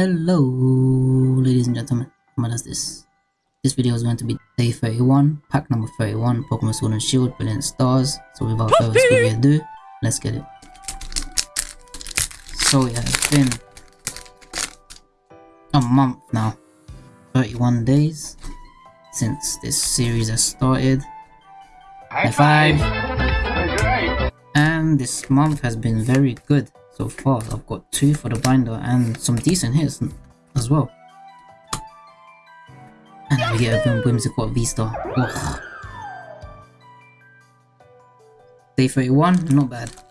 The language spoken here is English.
Hello, ladies and gentlemen. What is this? This video is going to be day 31, pack number 31, Pokemon Sword and Shield, Brilliant Stars. So without further ado, let's get it. So yeah, it's been a month now, 31 days since this series has started. High five! And this month has been very good so far. I've got two for the binder and some decent hits as well. And we get a Whimsicott V-Star. Day 31, not bad.